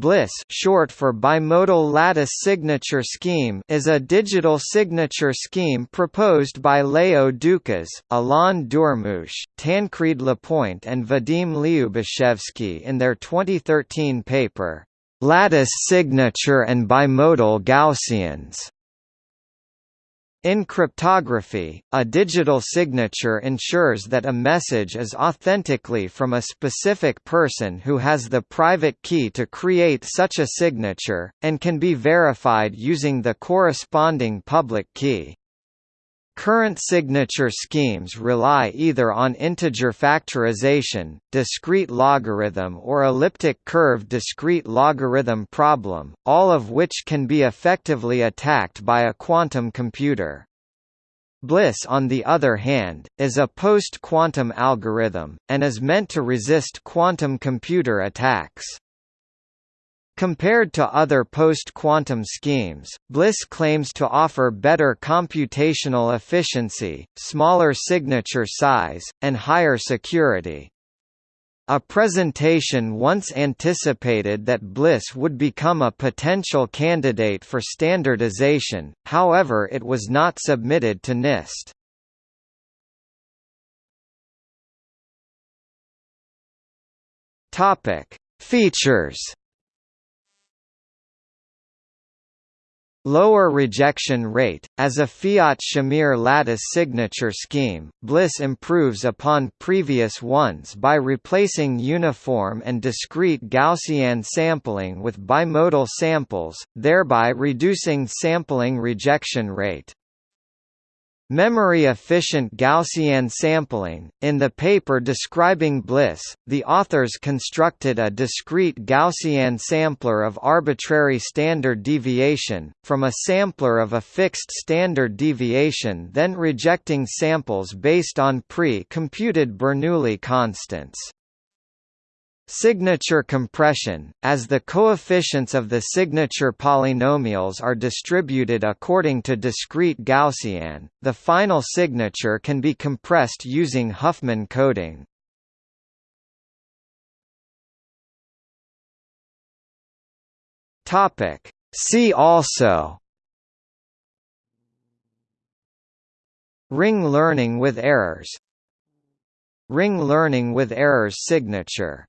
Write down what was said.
BLIS short for Bimodal Lattice Signature Scheme is a digital signature scheme proposed by Leo Ducas, Alain Durmus, Tancred Lepoint and Vadim Lyubashevsky in their 2013 paper, "'Lattice Signature and Bimodal Gaussians' In cryptography, a digital signature ensures that a message is authentically from a specific person who has the private key to create such a signature, and can be verified using the corresponding public key. Current signature schemes rely either on integer factorization, discrete logarithm or elliptic curve discrete logarithm problem, all of which can be effectively attacked by a quantum computer. Bliss on the other hand, is a post-quantum algorithm, and is meant to resist quantum computer attacks. Compared to other post-quantum schemes, BLISS claims to offer better computational efficiency, smaller signature size, and higher security. A presentation once anticipated that BLISS would become a potential candidate for standardization, however it was not submitted to NIST. Features Lower rejection rate. As a Fiat-Shamir lattice signature scheme, Bliss improves upon previous ones by replacing uniform and discrete Gaussian sampling with bimodal samples, thereby reducing sampling rejection rate. Memory-efficient Gaussian sampling. In the paper describing Bliss, the authors constructed a discrete Gaussian sampler of arbitrary standard deviation, from a sampler of a fixed standard deviation then rejecting samples based on pre-computed Bernoulli constants. Signature compression, as the coefficients of the signature polynomials are distributed according to discrete Gaussian, the final signature can be compressed using Huffman coding. See also Ring learning with errors Ring learning with errors signature